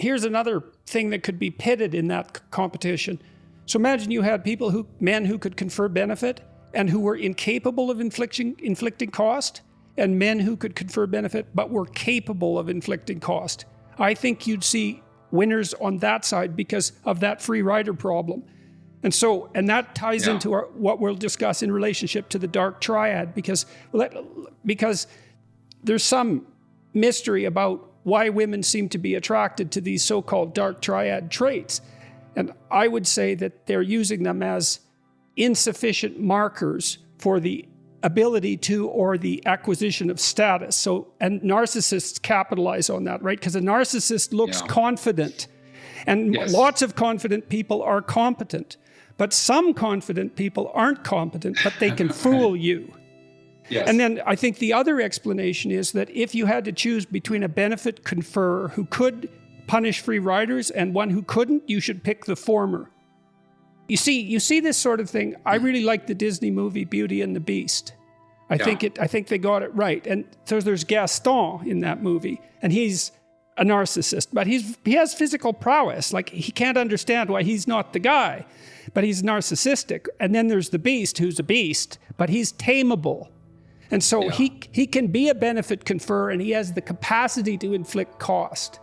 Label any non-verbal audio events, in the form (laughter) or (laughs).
here's another thing that could be pitted in that competition. So imagine you had people who, men who could confer benefit and who were incapable of inflicting, inflicting cost, and men who could confer benefit but were capable of inflicting cost. I think you'd see winners on that side because of that free rider problem. And so, and that ties yeah. into our, what we'll discuss in relationship to the dark triad because, because there's some mystery about why women seem to be attracted to these so-called dark triad traits. And I would say that they're using them as insufficient markers for the ability to or the acquisition of status. So, and narcissists capitalize on that, right? Because a narcissist looks yeah. confident. And yes. lots of confident people are competent. But some confident people aren't competent, but they can (laughs) fool you. Yes. And then I think the other explanation is that if you had to choose between a benefit conferrer who could punish free riders and one who couldn't, you should pick the former. You see, you see this sort of thing. I mm-hmm. really like the Disney movie Beauty and the Beast. I yeah. think it. I think they got it right. And so there's Gaston in that movie, and he's a narcissist, but he's he has physical prowess. Like he can't understand why he's not the guy but he's narcissistic. And then there's the beast who's a beast, but he's tameable. And so yeah. he, he can be a benefit conferrer and he has the capacity to inflict cost.